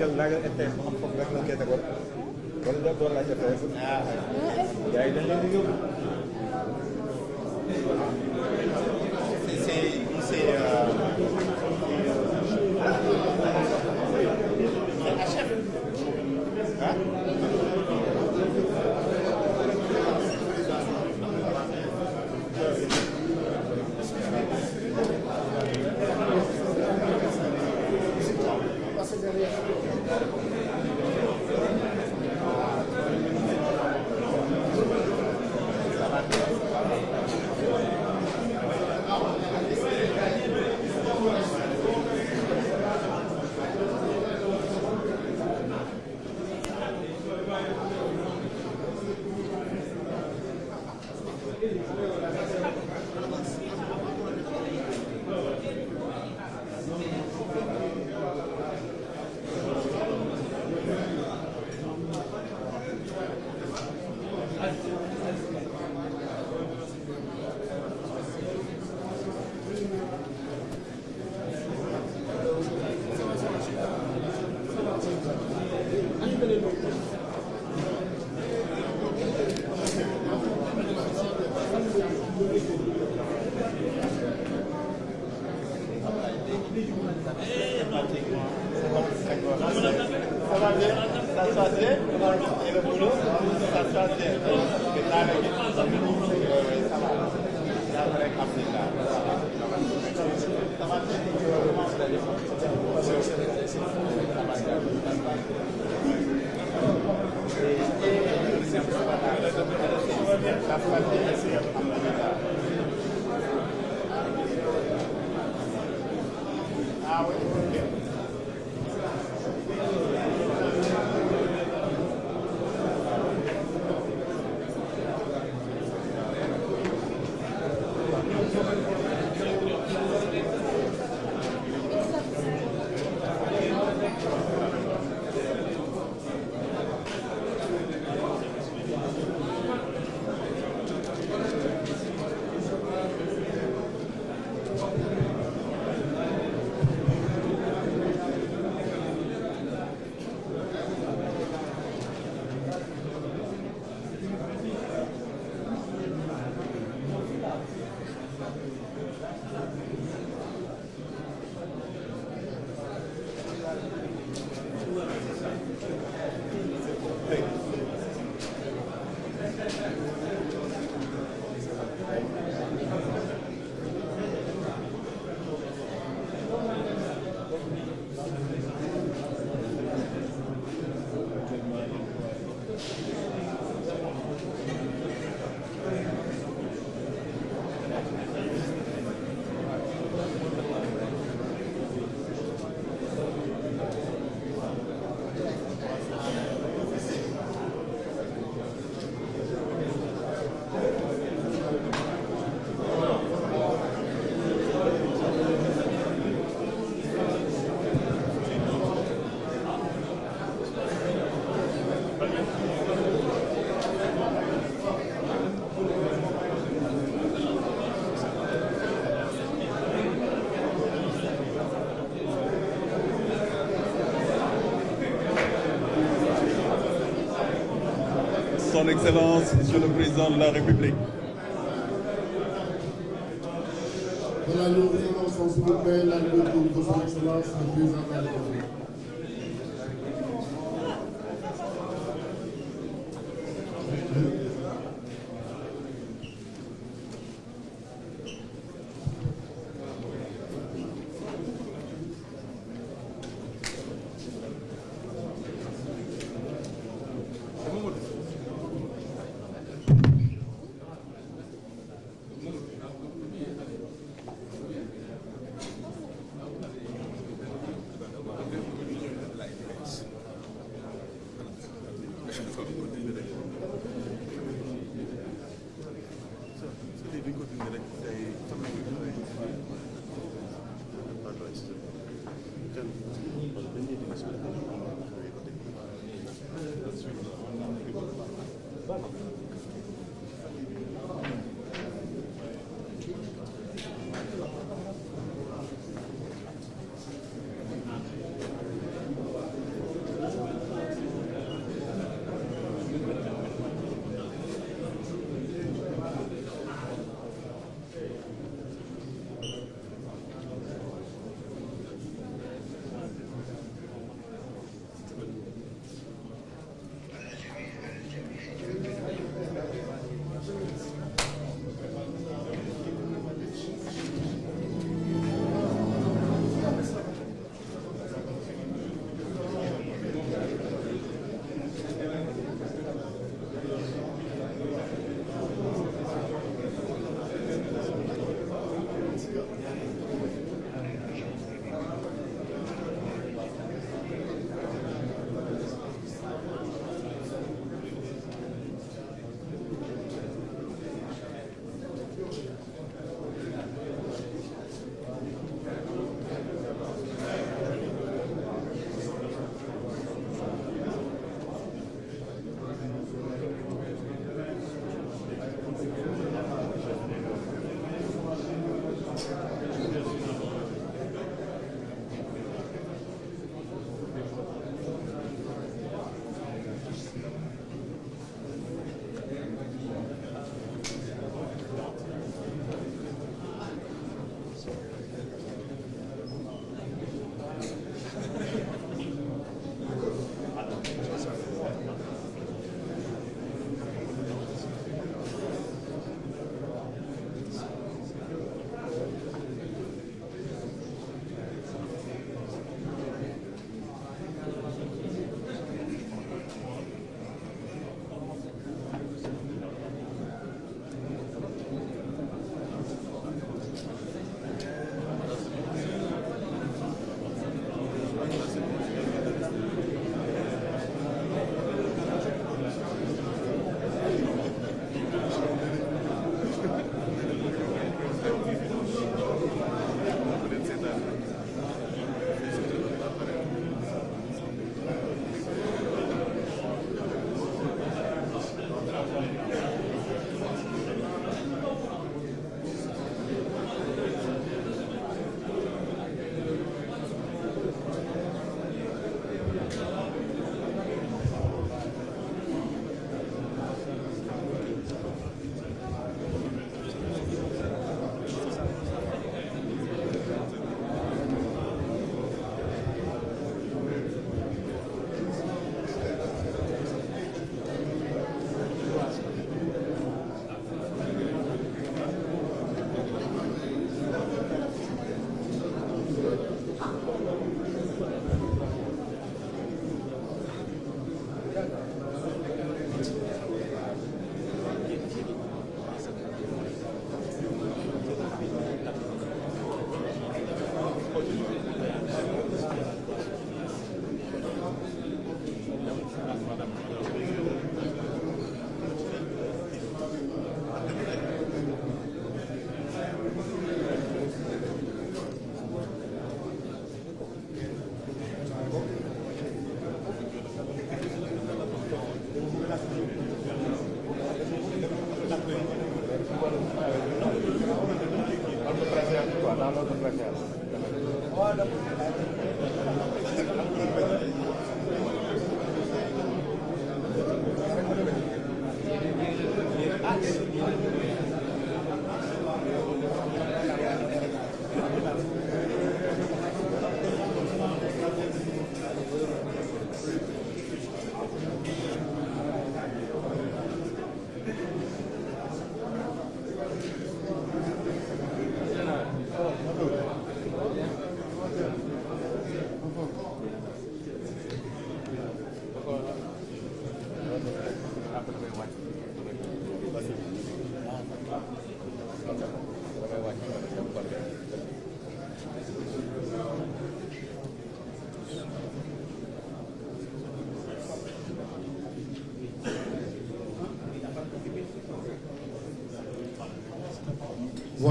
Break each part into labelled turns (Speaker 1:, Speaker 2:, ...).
Speaker 1: Nagel, Nagel, at the
Speaker 2: Son Excellence, Monsieur le Président de la République.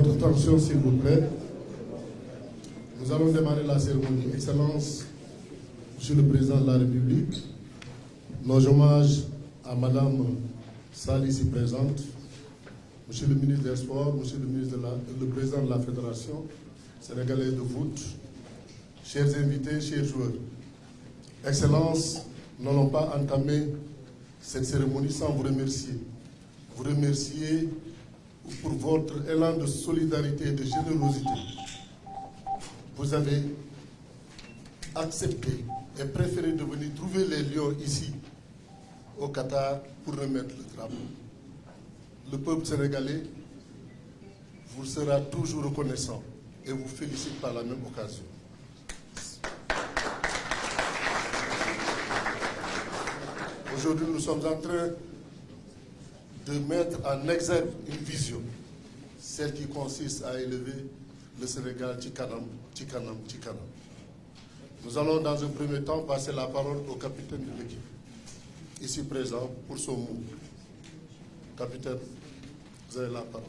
Speaker 2: Votre attention, s'il vous plaît. Nous allons démarrer la cérémonie. Excellence, Monsieur le Président de la République, nos hommages à Madame Sali ici présente, Monsieur le ministre des Sports, Monsieur le, ministre de la, le Président de la Fédération sénégalaise de foot, chers invités, chers joueurs. Excellence, nous n'allons pas entamer cette cérémonie sans vous remercier. Vous remercier pour votre élan de solidarité et de générosité. Vous avez accepté et préféré de venir trouver les lions ici, au Qatar, pour remettre le drapeau. Le peuple sénégalais vous sera toujours reconnaissant et vous félicite par la même occasion. Aujourd'hui, nous sommes en train de mettre en exergue une vision, celle qui consiste à élever le Sénégal Tikanam, Tikanam, Tikanam. Nous allons dans un premier temps passer la parole au capitaine de l'équipe, ici présent, pour son mot. Capitaine, vous avez la parole.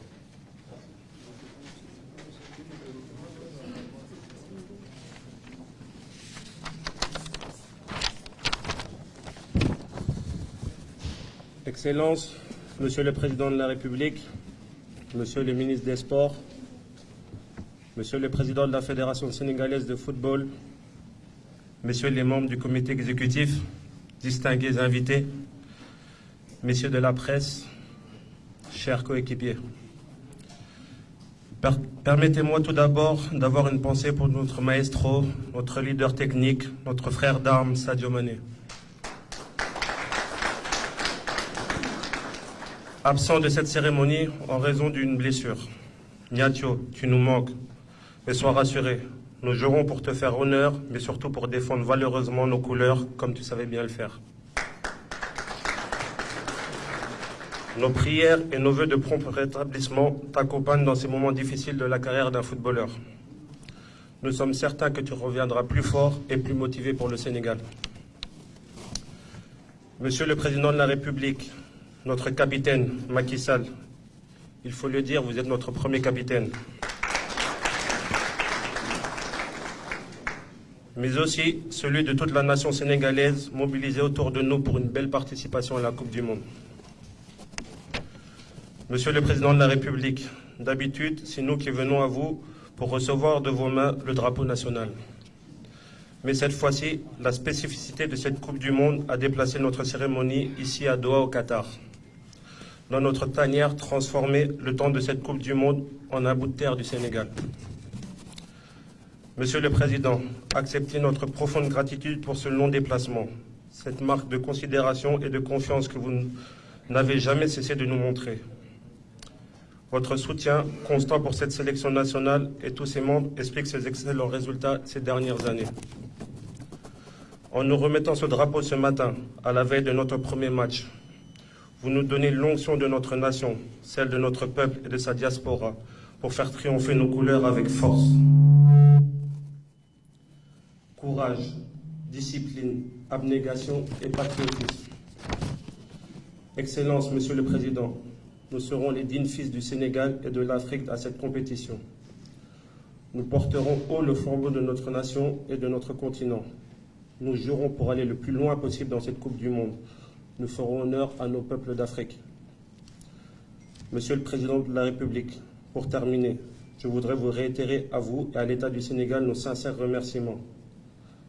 Speaker 3: Excellences, Monsieur le Président de la République, Monsieur le ministre des Sports, Monsieur le Président de la Fédération sénégalaise de football, Messieurs les membres du comité exécutif, distingués invités, Messieurs de la presse, chers coéquipiers. Per- Permettez-moi tout d'abord d'avoir une pensée pour notre maestro, notre leader technique, notre frère d'armes Sadio Mané. Absent de cette cérémonie en raison d'une blessure. Niatio, tu nous manques. Mais sois rassuré, nous jouerons pour te faire honneur, mais surtout pour défendre valeureusement nos couleurs, comme tu savais bien le faire. Nos prières et nos voeux de prompt rétablissement t'accompagnent dans ces moments difficiles de la carrière d'un footballeur. Nous sommes certains que tu reviendras plus fort et plus motivé pour le Sénégal. Monsieur le Président de la République, notre capitaine Macky Sall, il faut le dire, vous êtes notre premier capitaine. Mais aussi celui de toute la nation sénégalaise mobilisée autour de nous pour une belle participation à la Coupe du Monde. Monsieur le Président de la République, d'habitude, c'est nous qui venons à vous pour recevoir de vos mains le drapeau national. Mais cette fois-ci, la spécificité de cette Coupe du Monde a déplacé notre cérémonie ici à Doha au Qatar. Dans notre tanière transformée le temps de cette Coupe du Monde en un bout de terre du Sénégal. Monsieur le Président, acceptez notre profonde gratitude pour ce long déplacement, cette marque de considération et de confiance que vous n'avez jamais cessé de nous montrer. Votre soutien constant pour cette sélection nationale et tous ses membres explique ces excellents résultats ces dernières années. En nous remettant ce drapeau ce matin, à la veille de notre premier match, vous nous donnez l'onction de notre nation, celle de notre peuple et de sa diaspora, pour faire triompher nos couleurs avec force. Courage, discipline, abnégation et patriotisme. Excellence, Monsieur le Président, nous serons les dignes fils du Sénégal et de l'Afrique à cette compétition. Nous porterons haut le flambeau de notre nation et de notre continent. Nous jurons pour aller le plus loin possible dans cette Coupe du Monde. Nous ferons honneur à nos peuples d'Afrique. Monsieur le Président de la République, pour terminer, je voudrais vous réitérer à vous et à l'État du Sénégal nos sincères remerciements.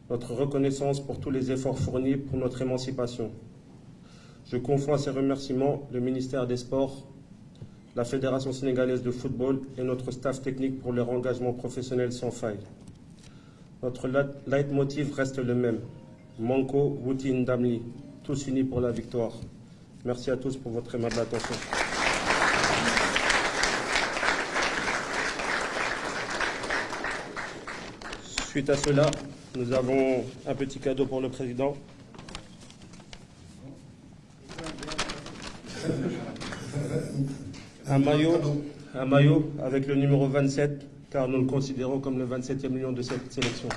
Speaker 3: Notre reconnaissance pour tous les efforts fournis pour notre émancipation. Je confonds à ces remerciements le ministère des Sports, la Fédération sénégalaise de football et notre staff technique pour leur engagement professionnel sans faille. Notre leitmotiv reste le même. Manko, Wouti, Ndamli, tous unis pour la victoire. Merci à tous pour votre aimable attention. Suite à cela, nous avons un petit cadeau pour le président. Un maillot, un maillot avec le numéro 27, car nous le considérons comme le 27e million de cette sélection.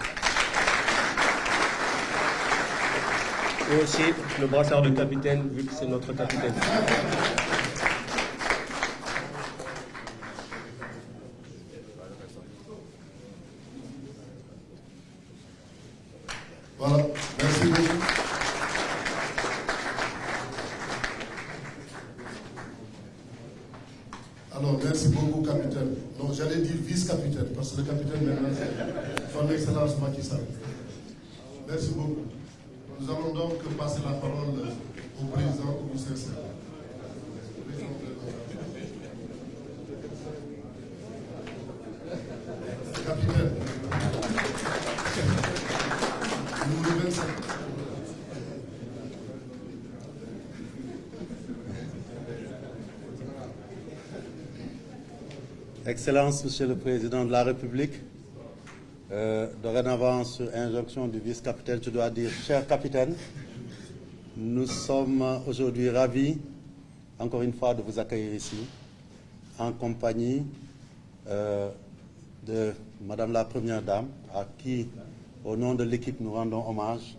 Speaker 3: Aussi le brassard de capitaine, vu que c'est notre capitaine.
Speaker 2: Voilà, merci beaucoup. Alors, merci beaucoup, capitaine. Non, j'allais dire vice-capitaine, parce que le capitaine maintenant, c'est son excellence Macky. Merci beaucoup. Nous allons donc passer la parole au président du CNCR. Capitaine. Numéro 27.
Speaker 4: Excellence, Monsieur le Président de la République, euh, dorénavant, sur injonction du vice-capitaine, je dois dire, cher capitaine, nous sommes aujourd'hui ravis, encore une fois, de vous accueillir ici, en compagnie euh, de Madame la Première Dame, à qui, au nom de l'équipe, nous rendons hommage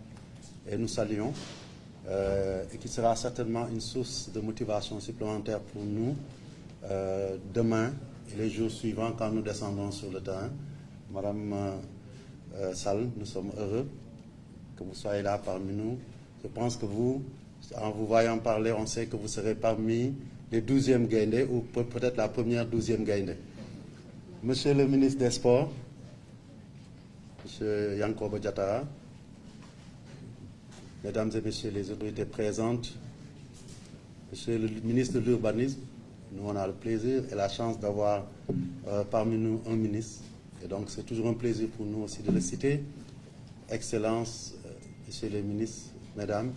Speaker 4: et nous saluons, euh, et qui sera certainement une source de motivation supplémentaire pour nous euh, demain et les jours suivants quand nous descendons sur le terrain. Madame euh, Sall, nous sommes heureux que vous soyez là parmi nous. Je pense que vous, en vous voyant parler, on sait que vous serez parmi les 12e gaindés ou peut- peut-être la première 12e gaindée. Monsieur le ministre des Sports, Monsieur Yankoba Diatara, Mesdames et Messieurs les autorités présentes, Monsieur le ministre de l'Urbanisme, nous on a le plaisir et la chance d'avoir euh, parmi nous un ministre. Et donc c'est toujours un plaisir pour nous aussi de le citer. Excellences, euh, Messieurs les ministres, Mesdames,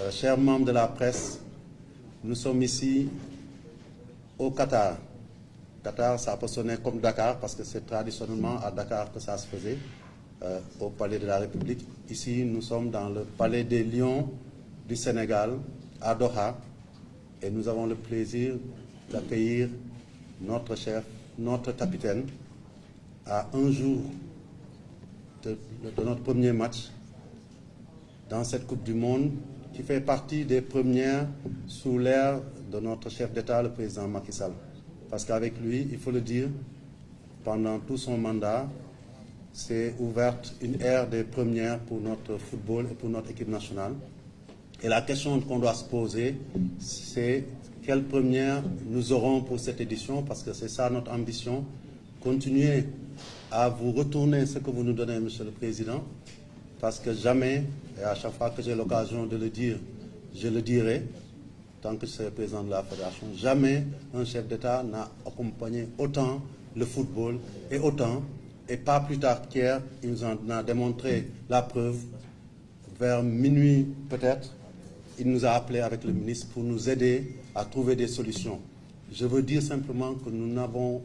Speaker 4: euh, chers membres de la presse, nous sommes ici au Qatar. Qatar, ça peut sonner comme Dakar parce que c'est traditionnellement à Dakar que ça se faisait, euh, au Palais de la République. Ici, nous sommes dans le Palais des Lions du Sénégal, à Doha, et nous avons le plaisir d'accueillir notre chef, notre capitaine, à un jour de, notre premier match dans cette Coupe du Monde qui fait partie des premières sous l'ère de notre chef d'État, le président Macky Sall. Parce qu'avec lui, il faut le dire, pendant tout son mandat, s'est ouverte une ère des premières pour notre football et pour notre équipe nationale. Et la question qu'on doit se poser, c'est quelle première nous aurons pour cette édition, parce que c'est ça notre ambition, continuer à vous retourner ce que vous nous donnez, Monsieur le Président, parce que jamais, et à chaque fois que j'ai l'occasion de le dire, je le dirai, tant que je serai président de la Fédération, jamais un chef d'État n'a accompagné autant le football et autant, et pas plus tard qu'hier, il nous en a démontré la preuve, vers minuit peut-être, il nous a appelé avec le ministre pour nous aider à trouver des solutions. Je veux dire simplement que nous n'avons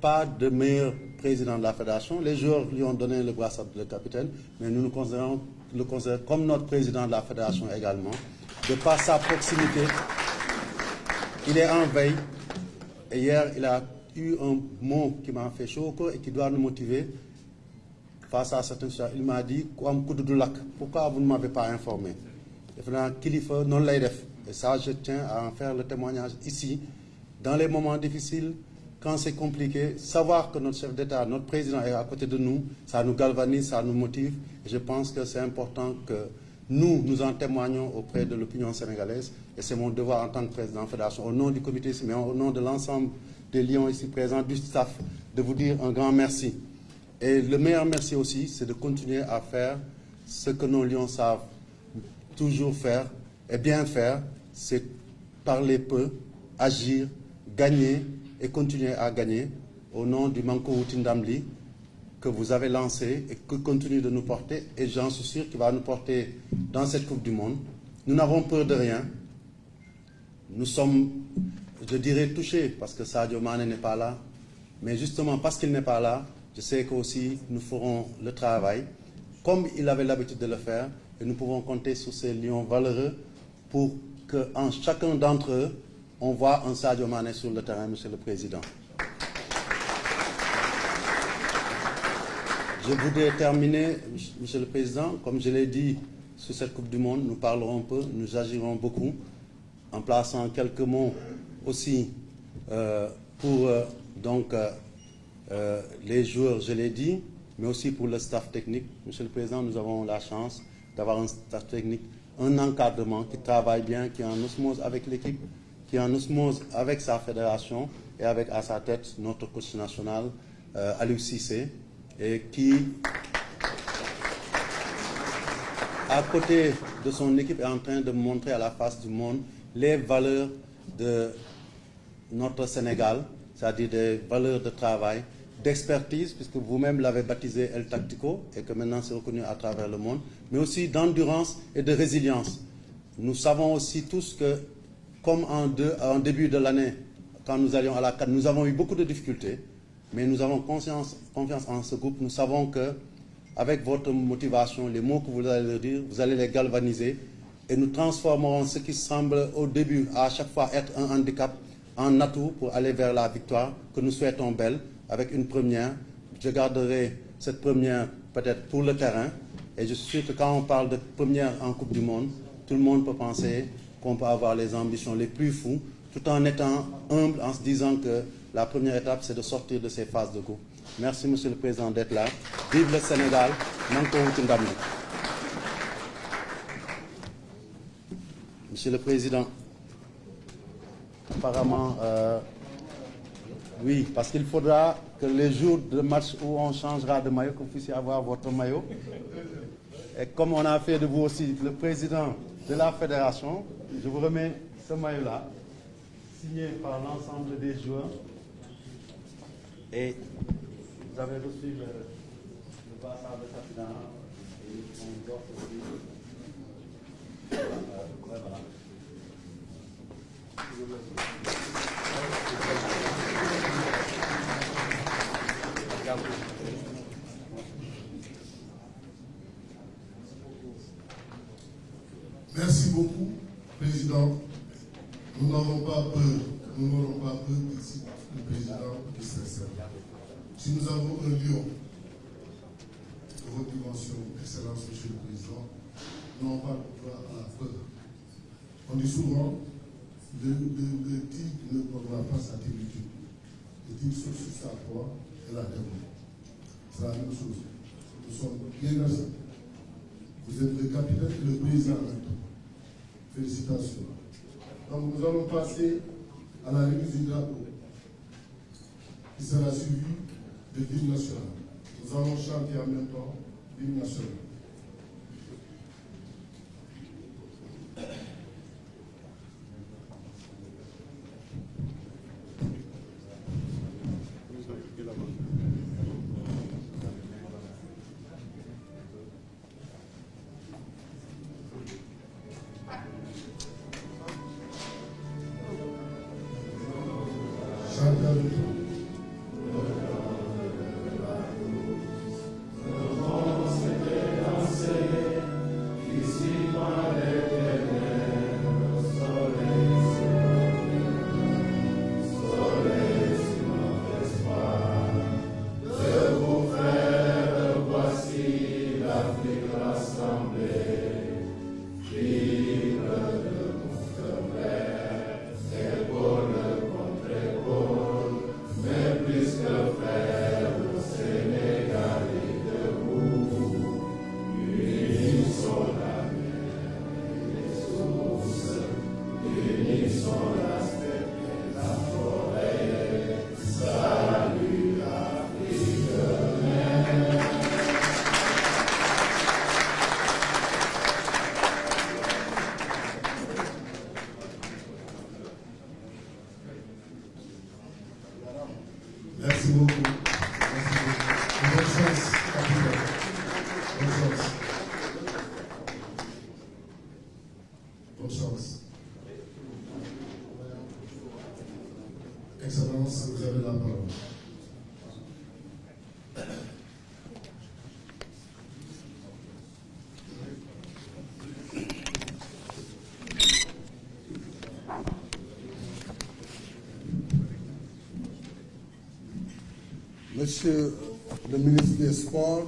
Speaker 4: pas de meilleur président de la fédération. Les joueurs lui ont donné le brassard de capitaine, mais nous nous considérons, le comme notre président de la fédération également. De par sa proximité, il est en veille. Et hier, il a eu un mot qui m'a fait chaud au cœur et qui doit nous motiver face à certaines choses. Il m'a dit, pourquoi vous ne m'avez pas informé? Et ça je tiens à en faire le témoignage ici dans les moments difficiles quand c'est compliqué savoir que notre chef d'État notre président est à côté de nous ça nous galvanise ça nous motive. Je pense que c'est important que nous nous en témoignons auprès de l'opinion sénégalaise. Et c'est mon devoir en tant que président de la fédération au nom du comité mais au nom de l'ensemble des lions ici présents du staff de vous dire un grand merci. Et le meilleur merci aussi c'est de continuer à faire ce que nos lions savent toujours faire et bien faire, c'est parler peu, agir, gagner et continuer à gagner au nom du Manko Outindamli que vous avez lancé et que continue de nous porter et j'en suis sûr qu'il va nous porter dans cette Coupe du Monde. Nous n'avons peur de rien. Nous sommes, je dirais, touchés parce que Sadio Mane n'est pas là. Mais justement parce qu'il n'est pas là, je sais qu'aussi nous ferons le travail comme il avait l'habitude de le faire et nous pouvons compter sur ces lions valeureux pour qu'en chacun d'entre eux, on voit un Sadio Mane sur le terrain, Monsieur le Président. Je voudrais terminer, Monsieur le Président, comme je l'ai dit, sur cette Coupe du Monde, nous parlerons peu, nous agirons beaucoup, en plaçant quelques mots aussi euh, pour euh, donc, euh, les joueurs, je l'ai dit, mais aussi pour le staff technique. Monsieur le Président, nous avons la chance d'avoir un staff technique, un encadrement qui travaille bien, qui est en osmose avec l'équipe, qui est en osmose avec sa fédération et avec à sa tête notre coach national, euh, Aliou et qui, à côté de son équipe, est en train de montrer à la face du monde les valeurs de notre Sénégal, c'est-à-dire des valeurs de travail, d'expertise, puisque vous-même l'avez baptisé El Tactico et que maintenant c'est reconnu à travers le monde, mais aussi d'endurance et de résilience. Nous savons aussi tous que, comme en, début de l'année, quand nous allions à la CAN, nous avons eu beaucoup de difficultés, mais nous avons confiance, en ce groupe. Nous savons que, avec votre motivation, les mots que vous allez dire, vous allez les galvaniser et nous transformerons ce qui semble au début à chaque fois être un handicap en atout pour aller vers la victoire que nous souhaitons belle avec une première. Je garderai cette première peut-être pour le terrain. Et je suis sûr que quand on parle de première en Coupe du Monde, tout le monde peut penser qu'on peut avoir les ambitions les plus fous, tout en étant humble, en se disant que la première étape, c'est de sortir de ces phases de groupe. Merci, Monsieur le Président, d'être là. Vive le Sénégal. Monsieur le Président, apparemment, euh, oui, parce qu'il faudra que les jours de match où on changera de maillot, que vous puissiez avoir votre maillot. Et comme on a fait de vous aussi le président de la fédération, je vous remets ce maillot-là, signé par l'ensemble des joueurs. Et vous avez reçu le, le passage de Safina et on offre aussi. Voilà. voilà.
Speaker 2: Merci beaucoup, Président. Nous n'avons pas peur, nous n'aurons pas peur ici, le Président de sincère. Si nous avons un lion votre dimension, Excellence, Monsieur le Président, nous n'avons pas le droit à la peur. On dit souvent, le, le, tigre ne prendra pas sa territoire. Le tigre sur sa proie et la déroule. C'est la même chose. Nous sommes bien assis. Vous êtes le capitaine et le président Félicitations. Donc nous allons passer à la remise du drapeau, qui sera suivi de l'hymne national. Nous allons chanter en même temps l'hymne national.
Speaker 5: Monsieur le ministre des Sports,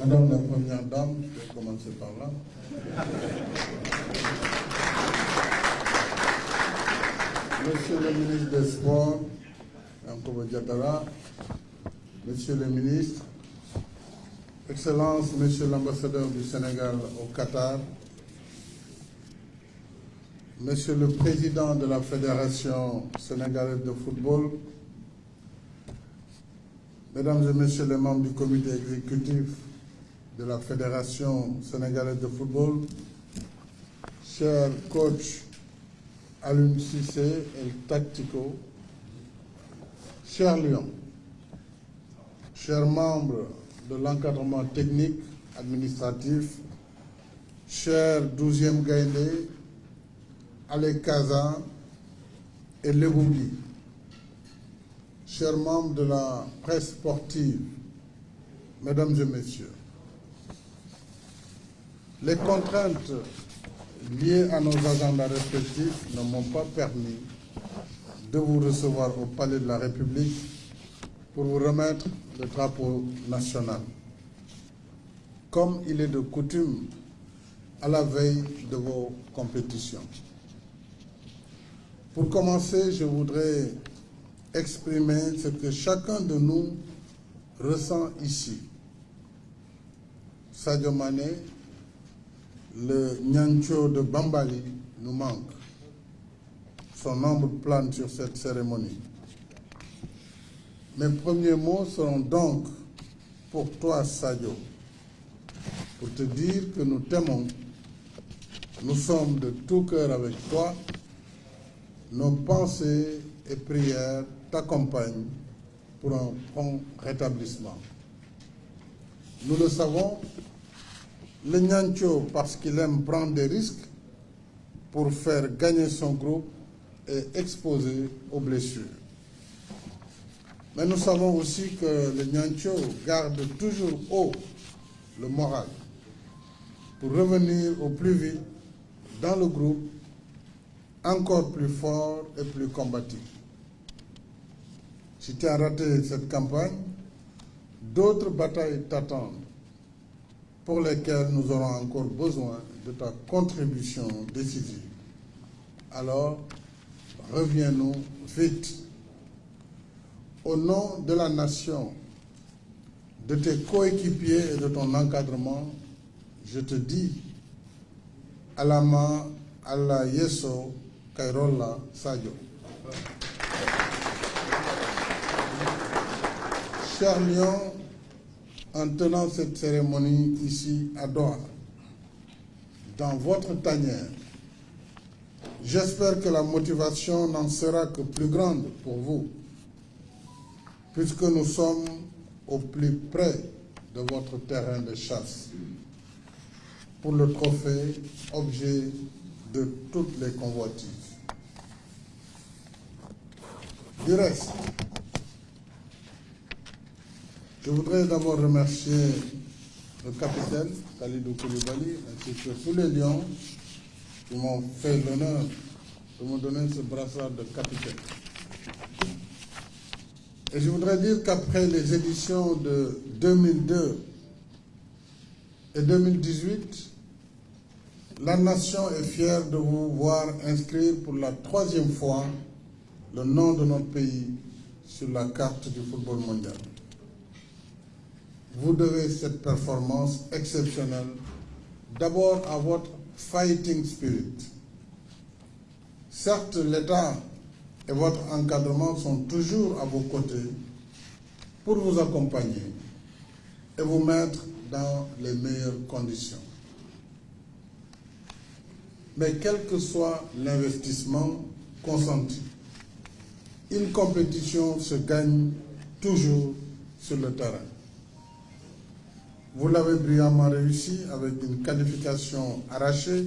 Speaker 5: Madame la Première Dame, je vais commencer par là. Monsieur le ministre des Sports, Monsieur le ministre, Excellence, Monsieur l'ambassadeur du Sénégal au Qatar, Monsieur le Président de la Fédération sénégalaise de football, Mesdames et Messieurs les membres du comité exécutif de la Fédération sénégalaise de football, chers coachs Alun Sissé et Tactico, chers Lyon, chers membres de l'encadrement technique administratif, chers 12e Gaïndé, Ale Kaza et Lebouli, chers membres de la presse sportive, mesdames et messieurs, les contraintes liées à nos agendas respectifs ne m'ont pas permis de vous recevoir au Palais de la République pour vous remettre le drapeau national. Comme il est de coutume à la veille de vos compétitions. Pour commencer, je voudrais exprimer ce que chacun de nous ressent ici. Sadio Mané, le Nyancho de Bambali nous manque. Son ombre plane sur cette cérémonie. Mes premiers mots seront donc pour toi, Sadio, pour te dire que nous t'aimons. Nous sommes de tout cœur avec toi. Nos pensées et prières t'accompagnent pour un prompt rétablissement. Nous le savons, le Nyancho, parce qu'il aime prendre des risques pour faire gagner son groupe, est exposé aux blessures. Mais nous savons aussi que le Nyancho garde toujours haut le moral pour revenir au plus vite dans le groupe, encore plus fort et plus combatif. Si tu as raté cette campagne, d'autres batailles t'attendent pour lesquelles nous aurons encore besoin de ta contribution décisive. Alors, reviens-nous vite. Au nom de la nation, de tes coéquipiers et de ton encadrement, je te dis, Alama Allah Yeso Kairola Sadio. En tenant cette cérémonie ici à Doha, dans votre tanière, j'espère que la motivation n'en sera que plus grande pour vous, puisque nous sommes au plus près de votre terrain de chasse, pour le trophée, objet de toutes les convoitises. Du reste, je voudrais d'abord remercier le capitaine Khalidou Koulibaly ainsi que tous les lions qui m'ont fait l'honneur de me donner ce brassard de capitaine. Et je voudrais dire qu'après les éditions de 2002 et 2018, la nation est fière de vous voir inscrire pour la troisième fois le nom de notre pays sur la carte du football mondial. Vous devez cette performance exceptionnelle d'abord à votre fighting spirit. Certes, l'État et votre encadrement sont toujours à vos côtés pour vous accompagner et vous mettre dans les meilleures conditions. Mais quel que soit l'investissement consenti, une compétition se gagne toujours sur le terrain. Vous l'avez brillamment réussi avec une qualification arrachée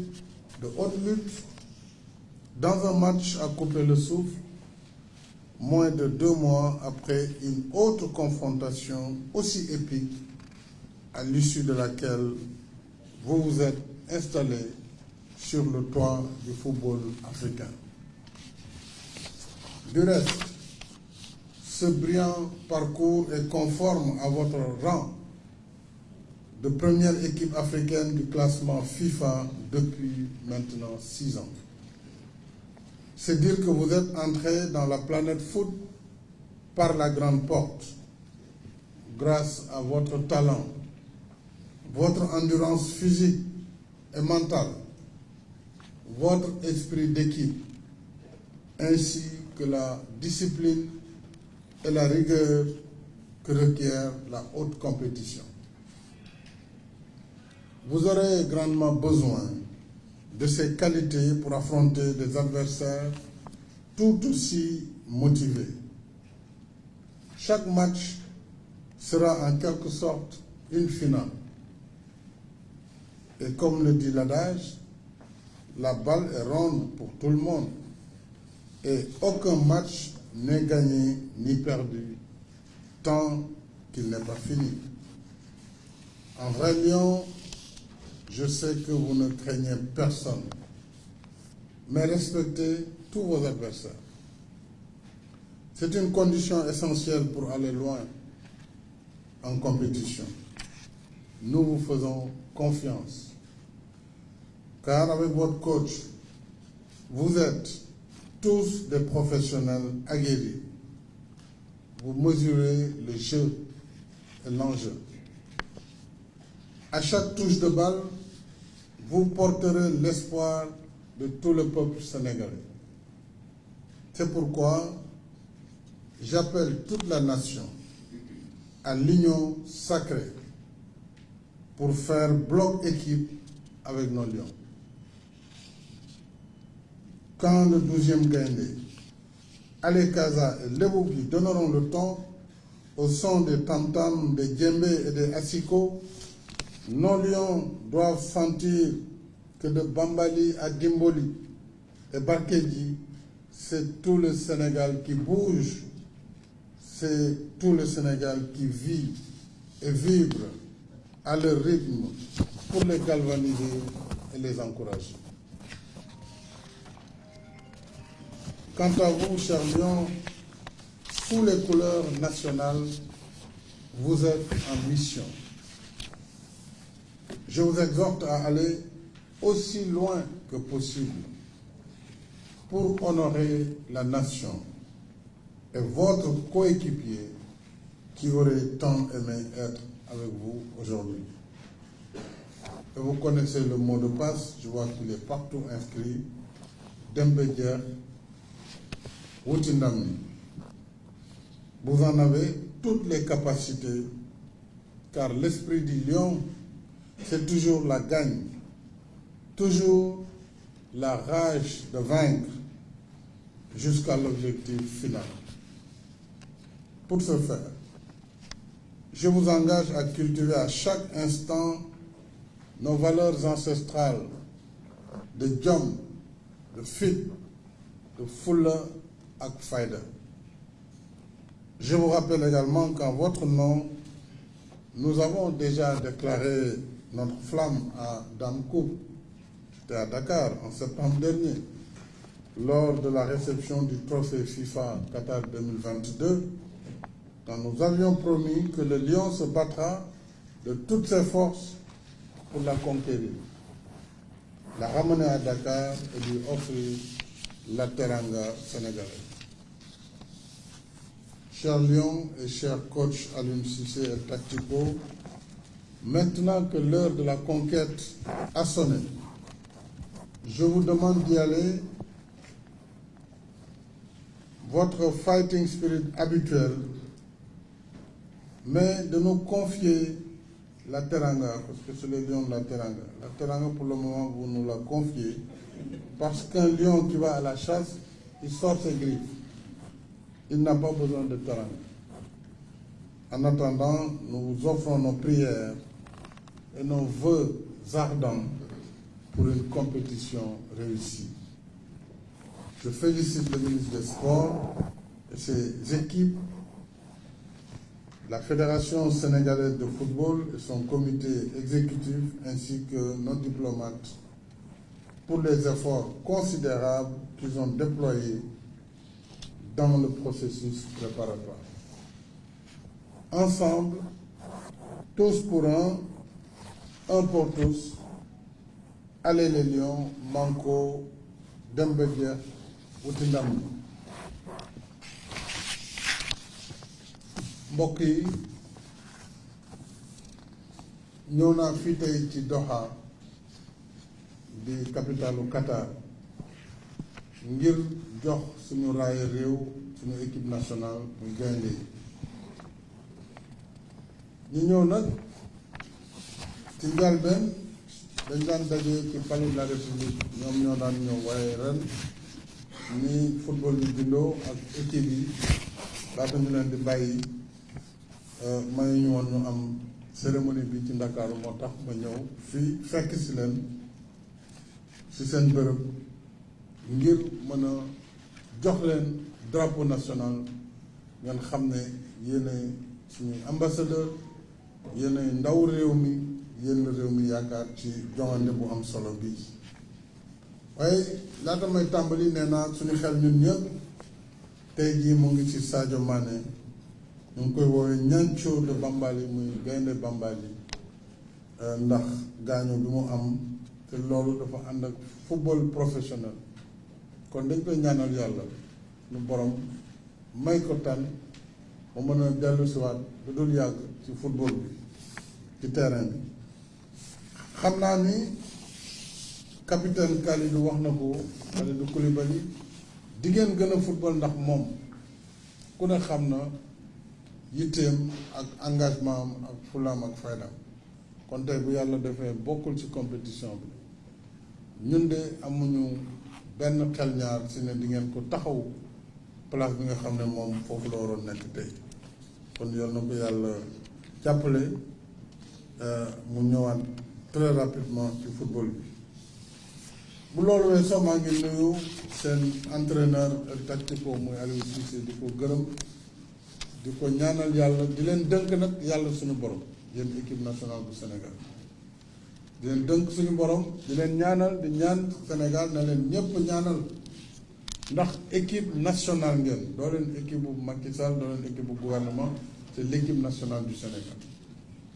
Speaker 5: de haute lutte dans un match à couper le souffle, moins de deux mois après une autre confrontation aussi épique à l'issue de laquelle vous vous êtes installé sur le toit du football africain. Du reste, ce brillant parcours est conforme à votre rang de première équipe africaine du classement FIFA depuis maintenant six ans. C'est dire que vous êtes entré dans la planète foot par la grande porte, grâce à votre talent, votre endurance physique et mentale, votre esprit d'équipe, ainsi que la discipline et la rigueur que requiert la haute compétition. Vous aurez grandement besoin de ces qualités pour affronter des adversaires tout aussi motivés. Chaque match sera en quelque sorte une finale. Et comme le dit l'adage, la balle est ronde pour tout le monde. Et aucun match n'est gagné ni perdu tant qu'il n'est pas fini. En vrai je sais que vous ne craignez personne, mais respectez tous vos adversaires. C'est une condition essentielle pour aller loin en compétition. Nous vous faisons confiance, car avec votre coach, vous êtes tous des professionnels aguerris. Vous mesurez le jeu et l'enjeu. À chaque touche de balle, vous porterez l'espoir de tout le peuple sénégalais. C'est pourquoi j'appelle toute la nation à l'union sacrée pour faire bloc équipe avec nos lions. Quand le 12e Gaindé, Alekaza et Lebougi donneront le ton au son des tam-tams, des djembés et des asiko, nos lions doivent sentir que de Bambali à Dimboli et Barkedji, c'est tout le Sénégal qui bouge, c'est tout le Sénégal qui vit et vibre à leur rythme pour les galvaniser et les encourager. Quant à vous, chers lions, sous les couleurs nationales, vous êtes en mission. Je vous exhorte à aller aussi loin que possible pour honorer la nation et votre coéquipier qui aurait tant aimé être avec vous aujourd'hui. Vous connaissez le mot de passe, je vois qu'il est partout inscrit, Dembedier, Wutindami. Vous en avez toutes les capacités, car l'esprit du lion, c'est toujours la gagne, toujours la rage de vaincre jusqu'à l'objectif final. Pour ce faire, je vous engage à cultiver à chaque instant nos valeurs ancestrales de jom, de fit, de fulla ak faïda. Je vous rappelle également qu'en votre nom, nous avons déjà déclaré notre flamme à Damkou, c'était à Dakar en septembre dernier, lors de la réception du trophée FIFA Qatar 2022, quand nous avions promis que le lion se battra de toutes ses forces pour la conquérir, la ramener à Dakar et lui offrir la teranga sénégalaise. Cher Lion et cher coach Alun Sissé et Tactico, maintenant que l'heure de la conquête a sonné, je vous demande d'y aller. Votre fighting spirit habituel, mais de nous confier la teranga, parce que c'est le lion de la teranga. La teranga, pour le moment, vous nous la confiez, parce qu'un lion qui va à la chasse, il sort ses griffes. Il n'a pas besoin de teranga. En attendant, nous vous offrons nos prières et nos voeux ardents pour une compétition réussie. Je félicite le ministre des Sports et ses équipes, la Fédération sénégalaise de football et son comité exécutif, ainsi que nos diplomates, pour les efforts considérables qu'ils ont déployés dans le processus préparatoire. Ensemble, tous pour un, un pour tous, Allez les Lions, Manco, Dembedia, Outindam. mbokk yi ñëw naa fii tey ci Doha di capitalu Qatar. Ngir jox suñu raay réew suñu équipe nationale muy gaynde. Yi ñu ñëw nag ci njalbeen dañ daan daje ci palais de la république ñoom ñoo daan ñëw waaye ren ni football bi bindoo ak équipe yi laata ñu leen di bàyyi may ñu am cérémonie bi ci Ndakaaru moo tax ma ñëw fii fekk si leen si seen bërëb ngir mën a jox leen drapeau national ngeen xam ne yéenay suñuy ambassadeur yéenay ndaw réew mi yéen réew mi yaakaar ci joŋante bu am solo bii waaye laata may tàmbali nee naa suñu xel ñun ñëpp tey jii mu ngi ci Sadio Mané. Ñu ngi koy woowee ñancoo de Bambali muy gaynde Bambali. Ndax gaañoo bi mu am te loolu dafa ànd ak football professionnel. Kon dañ koy ñaanal yàlla nu borom may ko tan mu mën a dellu siwaat lu dul yàgg ci football bi ci terrain bi xam naa ni capitaine Kalidou wax na ko Kalidou Koulibaly di ngeen gën a football ndax moom ku ne xam na yitteem ak engagement ak fulaam ak faydam. Kon tey bu yàlla defee bokkul ci compétition bi. Ñun de amuñu benn xel ñaar si ne di ngeen ko taxaw place bi nga xam ne moom foofu la waroon nekk tey. Kon yal na ko yàlla jàppale mu ñëwaat très rapidement ci football bi. Bu loolu weesoo maa ngi nuyu seen entraîneur tactico muy Aliou Cissé di ko gërëm di ko ñaanal yàlla di leen dënk nag yàlla suñu borom yéen équipe nationale bu Sénégal. Di leen dënk suñu borom di leen ñaanal di ñaan Sénégal na leen ñëpp ñaanal. Ndax équipe nationale ngeen doo leen équipe bu Macky Sall doo leen équipe bu gouvernement c'est l'équipe nationale du Sénégal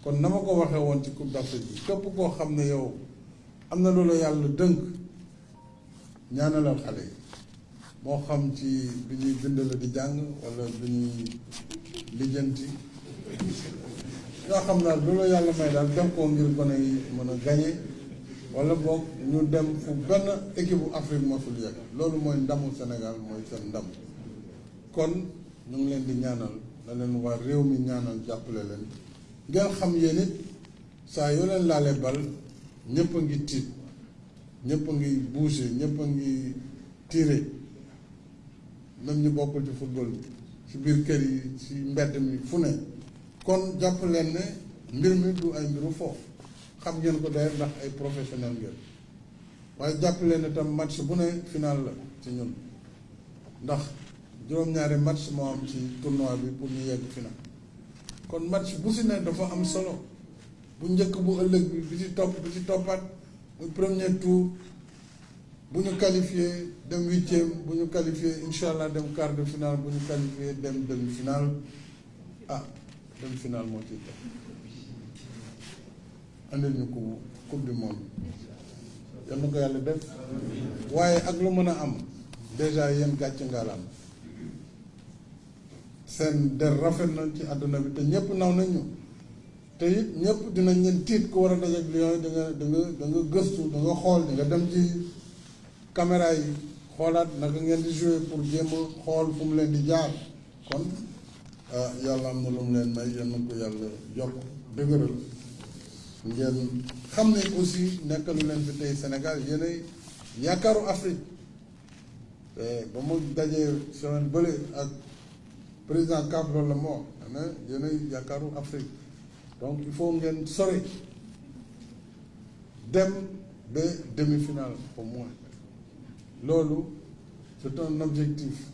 Speaker 5: kon na ma ko waxee woon ci Coupe d'Afrique bi képp koo xam ne yow am na loolu yàlla dënk ñaanalal xale yi. Moo xam ci bi ñuy bind la di jàng wala bi ñuy lijjanti. Yoo xam daal loolu yàlla may daal def ko ngir gone yi mën a gañe wala boog ñu dem fu benn équipe Afrique mosul yegg. Loolu mooy ndamu Sénégal mooy seen ndam. Kon ñu ngi leen di ñaanal na leen waa réew mi ñaanal jàppale leen ngeen xam yéen it saa yoo leen laalee bal ñëpp a ngi tiit ñëpp a ngi bouger ñëpp a ngi tirer même ñu bokkul ci football ci biir kër yi ci mbedd mi fu ne. Kon jàpp leen ne mbir mi du ay mbiru foofu. Xam ngeen ko day ndax ay professionnel ngeen. Waaye jàpp leen ne tam match bu ne final la ci ñun. Ndax juróom-ñaari match moo am ci tournoi bi pour ñu yegg final kon match bu si ne dafa am solo. Bu njëkk bu ëllëg bi bi ci topp bi ci toppaat muy premier tour bu ñu qualifié dem huitième bu ñu qualifié incha allah dem quart de finale bu ñu qualifié dem demi finale ah demi finale moo ciy topp andil ñu ko coupe du monde. Yal na ko yàlla def. Waaye ak lu mën a am déjà yéen gàcce ngaalaam seen der rafet na ci àdduna bi te ñëpp naw nañ ñu te it ñëpp dinañ leen tiit ku war a dajeek Lions yi da nga da nga da nga gëstu da nga xool da nga dem ci caméra yi xoolaat naka ngeen di jouer pour jéem xool fu mu leen di jaar. Kon yàlla am na lu mu leen may na ko yàlla yokk dëgëral. Ngeen xam ne aussi nekkalu leen fi tey Sénégal yéenay yaakaaru Afrique. Ba mu dajee semaine bële ak président Cap loolu la moo ne yéenay yaakaaru Afrique. Donc il faut ngeen sori dem ba demi-finale au moins. Loolu c'est un objectif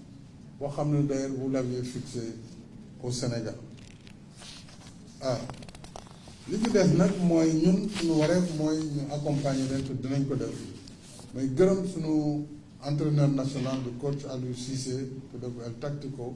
Speaker 5: vous l'aviez fixé au Sénégal. Ah li ci des nag mooy ñun suñu wareef accompagner leen te dinañ ko may gërëm suñu entraîneur national de coach Aliou Cissé ku def El Tactico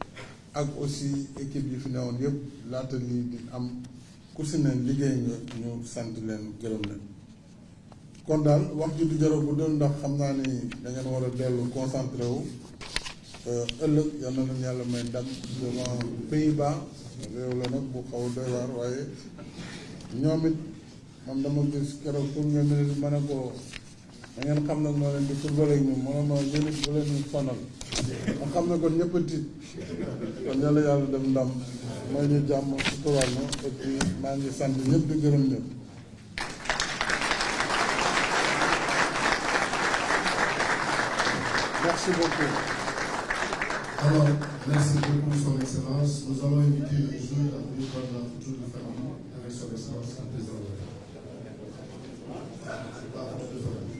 Speaker 5: ak aussi équipe yi fi newoon yëpp laata lii di am ku si ne liggéey nga ñu sant leen gërëm leen. Kon daal wax ji du jar a guddal ndax xam naa ni da ngeen war a dellu concentré wu. Ëllëg yal na yàlla may ndam devant Pays-Bas. Réew la nag bu xaw doy waar waaye ñoom it man dama gis keroog pour nga ma ne ko da ngeen xam nag noo leen di football ak ñoom ma ne ma yéen it bu leen ñu sonal merci beaucoup.
Speaker 2: Alors, merci beaucoup, Son Excellence. Nous allons inviter le joueur à venir prendre la photo de famille avec Son Excellence, République. La photo de famille.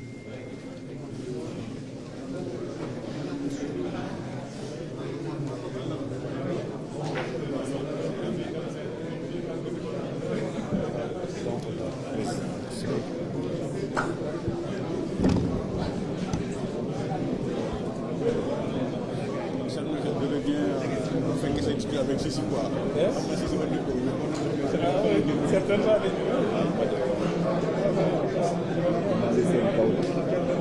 Speaker 6: chaque jour je reviens bu fekkee sa expliqué avec ceci quoi. xam nga si sama dëkk
Speaker 1: Certainement.
Speaker 6: Alhamdulillah. Ça va bien. Merci, Diab, merci. Alhamdulillah.